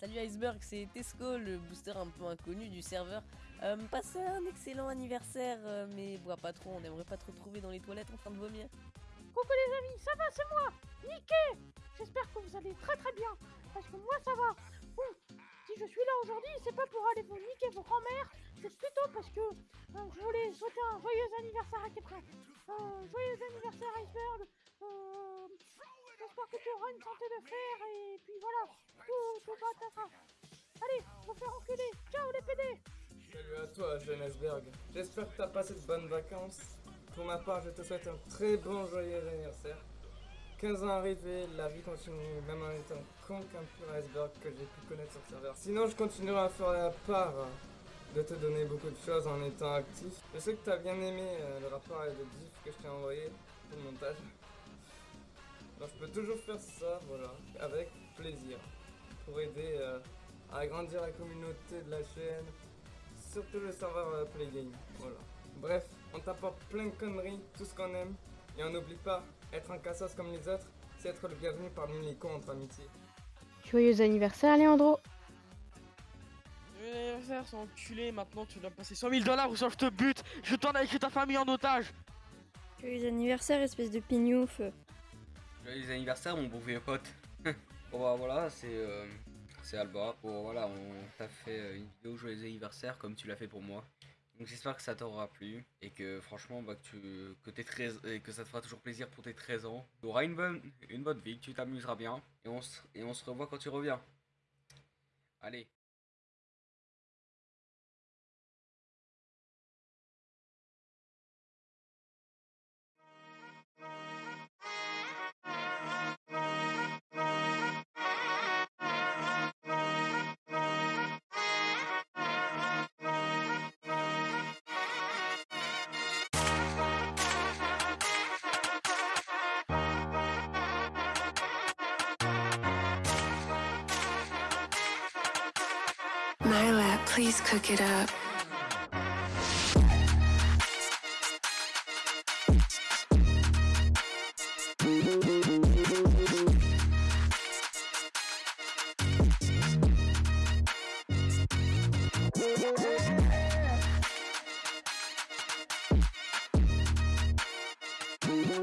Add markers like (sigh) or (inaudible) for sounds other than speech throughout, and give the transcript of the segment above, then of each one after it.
Salut Iceberg, c'est Tesco, le booster un peu inconnu du serveur. Euh, passez un excellent anniversaire, euh, mais bois pas trop, on aimerait pas te retrouver dans les toilettes en train de vomir. Coucou les amis, ça va, c'est moi, Niké J'espère que vous allez très très bien, parce que moi ça va. Je suis là aujourd'hui, c'est pas pour aller vous niquer vos grand-mères, c'est plutôt parce que euh, je voulais souhaiter un joyeux anniversaire à quelqu'un. Euh, joyeux anniversaire Iceberg, euh, j'espère que tu auras une santé de fer, et puis voilà, tout, tout va Allez, on faire enculer, ciao les PD Salut à toi, jeune iceberg. J'espère que t'as passé de bonnes vacances. Pour ma part, je te souhaite un très bon joyeux anniversaire. 15 ans arrivés, la vie continue, même en étant con qu'un pur iceberg que j'ai pu connaître sur le serveur. Sinon, je continuerai à faire la part de te donner beaucoup de choses en étant actif. Je sais que t'as bien aimé euh, le rapport et le gif que je t'ai envoyé pour le montage. Donc je peux toujours faire ça, voilà, avec plaisir, pour aider euh, à agrandir la communauté de la chaîne, surtout le serveur euh, Playgame, voilà. Bref, on t'apporte plein de conneries, tout ce qu'on aime, et on n'oublie pas, être un cassos comme les autres, c'est être le bienvenu parmi les cons entre amitié. Joyeux anniversaire, Léandro Joyeux anniversaire, c'est enculé, maintenant tu dois passer 100 000 dollars ou soit je te bute, je t'en ai ta famille en otage Joyeux anniversaire, espèce de pignouf Joyeux anniversaire, mon bon vieux pote (laughs) Bon bah voilà, c'est euh, c'est Alba. Bon voilà, on t'a fait euh, une vidéo joyeux anniversaire comme tu l'as fait pour moi. Donc j'espère que ça t'aura plu et que franchement bah, que, tu, que, t'es 13, et que ça te fera toujours plaisir pour tes 13 ans. Tu auras une bonne, une bonne vie, tu t'amuseras bien et on, et on se revoit quand tu reviens. Allez. Please cook it up. We'll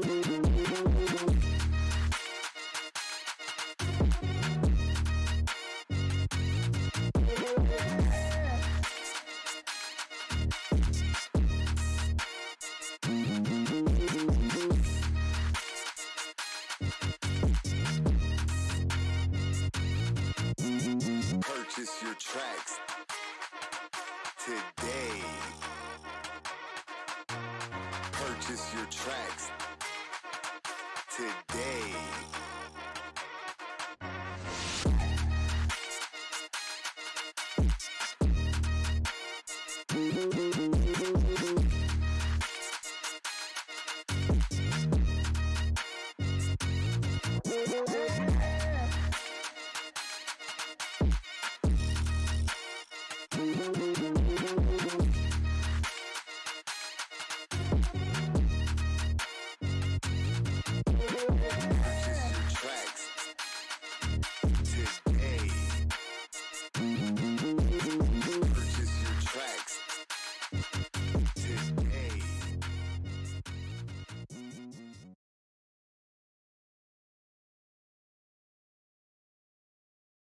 be right back. Purchase your tracks today. Purchase your tracks today.